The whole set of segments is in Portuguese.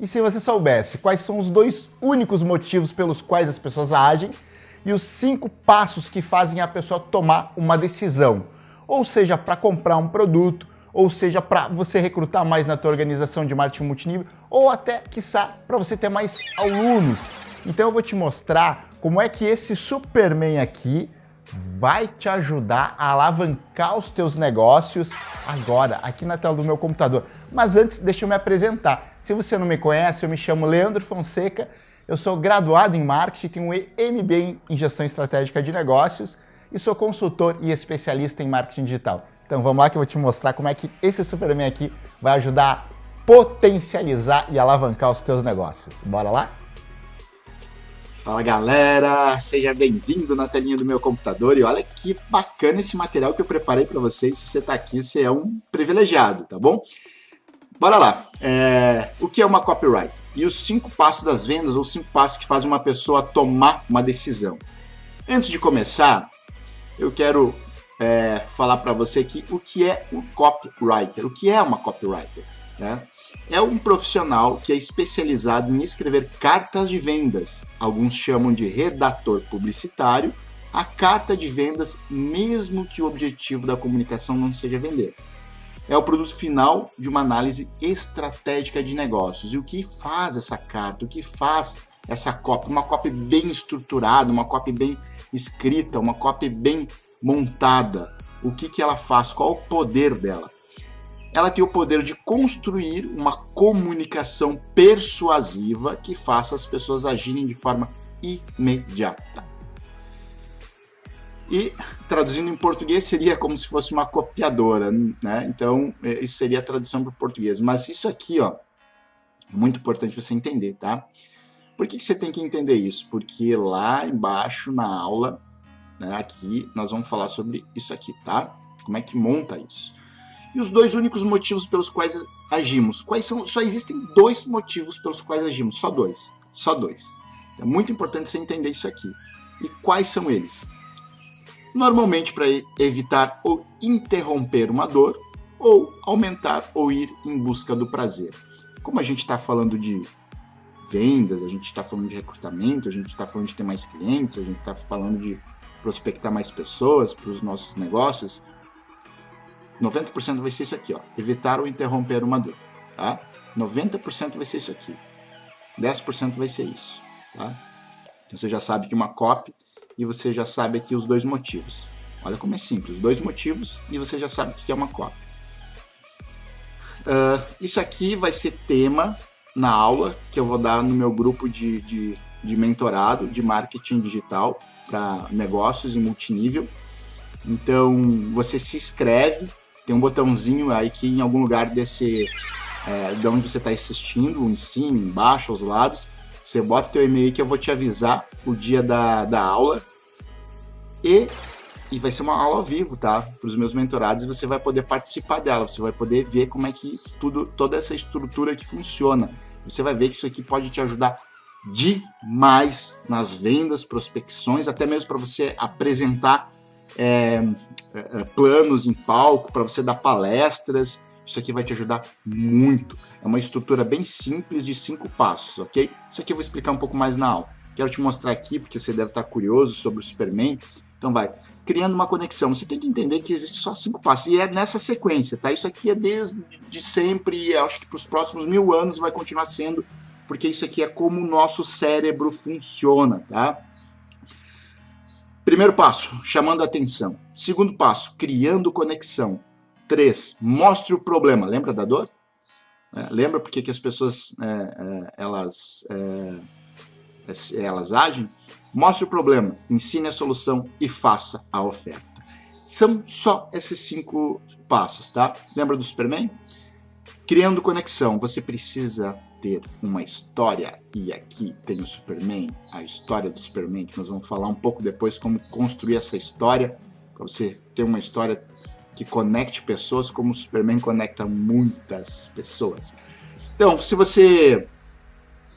E se você soubesse quais são os dois únicos motivos pelos quais as pessoas agem e os cinco passos que fazem a pessoa tomar uma decisão, ou seja, para comprar um produto, ou seja, para você recrutar mais na tua organização de marketing multinível, ou até, quiçá, para você ter mais alunos. Então eu vou te mostrar como é que esse Superman aqui vai te ajudar a alavancar os teus negócios agora, aqui na tela do meu computador. Mas antes, deixa eu me apresentar. Se você não me conhece, eu me chamo Leandro Fonseca, eu sou graduado em marketing, tenho um MBA em gestão estratégica de negócios e sou consultor e especialista em marketing digital. Então vamos lá que eu vou te mostrar como é que esse Superman aqui vai ajudar a potencializar e alavancar os teus negócios. Bora lá? Fala galera, seja bem-vindo na telinha do meu computador e olha que bacana esse material que eu preparei para vocês. Se você está aqui, você é um privilegiado, tá bom? Bora lá. É... O que é uma copyright? E os cinco passos das vendas, ou cinco passos que fazem uma pessoa tomar uma decisão. Antes de começar, eu quero é, falar para você aqui o que é um copywriter. O que é uma copywriter? Né? É um profissional que é especializado em escrever cartas de vendas. Alguns chamam de redator publicitário. A carta de vendas, mesmo que o objetivo da comunicação não seja vender é o produto final de uma análise estratégica de negócios. E o que faz essa carta, o que faz essa copy? Uma copy bem estruturada, uma copy bem escrita, uma copy bem montada. O que, que ela faz? Qual o poder dela? Ela tem o poder de construir uma comunicação persuasiva que faça as pessoas agirem de forma imediata. E traduzindo em português seria como se fosse uma copiadora, né? Então, é, isso seria a tradução para o português. Mas isso aqui, ó, é muito importante você entender, tá? Por que, que você tem que entender isso? Porque lá embaixo na aula, né, aqui, nós vamos falar sobre isso aqui, tá? Como é que monta isso. E os dois únicos motivos pelos quais agimos. Quais são? Só existem dois motivos pelos quais agimos, só dois. Só dois. É muito importante você entender isso aqui. E quais são eles? Normalmente para evitar ou interromper uma dor, ou aumentar ou ir em busca do prazer. Como a gente está falando de vendas, a gente está falando de recrutamento, a gente está falando de ter mais clientes, a gente está falando de prospectar mais pessoas para os nossos negócios, 90% vai ser isso aqui, ó, evitar ou interromper uma dor, tá? 90% vai ser isso aqui, 10% vai ser isso, tá? Então você já sabe que uma copy e você já sabe aqui os dois motivos. Olha como é simples, dois motivos e você já sabe o que é uma cópia. Uh, isso aqui vai ser tema na aula que eu vou dar no meu grupo de, de, de mentorado de marketing digital para negócios e multinível. Então você se inscreve, tem um botãozinho aí que em algum lugar desse, é, de onde você está assistindo, em cima, embaixo, aos lados, você bota teu e-mail que eu vou te avisar o dia da, da aula e, e vai ser uma aula ao vivo, tá? Para os meus mentorados, você vai poder participar dela, você vai poder ver como é que tudo, toda essa estrutura que funciona. Você vai ver que isso aqui pode te ajudar demais nas vendas, prospecções, até mesmo para você apresentar é, é, planos em palco, para você dar palestras. Isso aqui vai te ajudar muito. É uma estrutura bem simples de cinco passos, ok? Isso aqui eu vou explicar um pouco mais na aula. Quero te mostrar aqui, porque você deve estar curioso sobre o Superman. Então vai, criando uma conexão. Você tem que entender que existe só cinco passos, e é nessa sequência, tá? Isso aqui é desde de sempre, e acho que para os próximos mil anos vai continuar sendo, porque isso aqui é como o nosso cérebro funciona, tá? Primeiro passo, chamando atenção. Segundo passo, criando conexão. Três, mostre o problema. Lembra da dor? É, lembra porque que as pessoas é, é, elas, é, elas agem? Mostre o problema, ensine a solução e faça a oferta. São só esses cinco passos, tá? Lembra do Superman? Criando conexão, você precisa ter uma história, e aqui tem o Superman, a história do Superman, que nós vamos falar um pouco depois como construir essa história, para você ter uma história que conecte pessoas como o Superman conecta muitas pessoas. Então, se você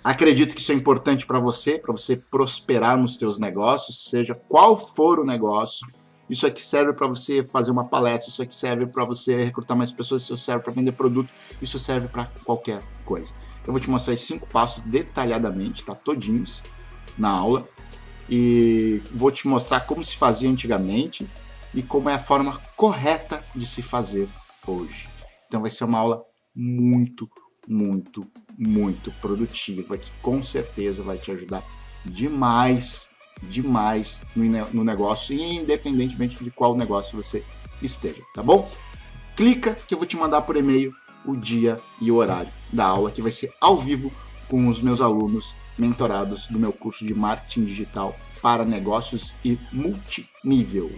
Acredito que isso é importante para você, para você prosperar nos seus negócios, seja qual for o negócio. isso aqui serve para você fazer uma palestra, isso aqui serve para você recrutar mais pessoas, isso serve para vender produto, isso serve para qualquer coisa. Eu vou te mostrar cinco passos detalhadamente, tá? Todinhos na aula. E vou te mostrar como se fazia antigamente e como é a forma correta de se fazer hoje. Então vai ser uma aula muito, muito, muito produtiva, que com certeza vai te ajudar demais, demais no negócio, independentemente de qual negócio você esteja, tá bom? Clica que eu vou te mandar por e-mail o dia e o horário da aula, que vai ser ao vivo com os meus alunos mentorados do meu curso de marketing digital para negócios e multinível.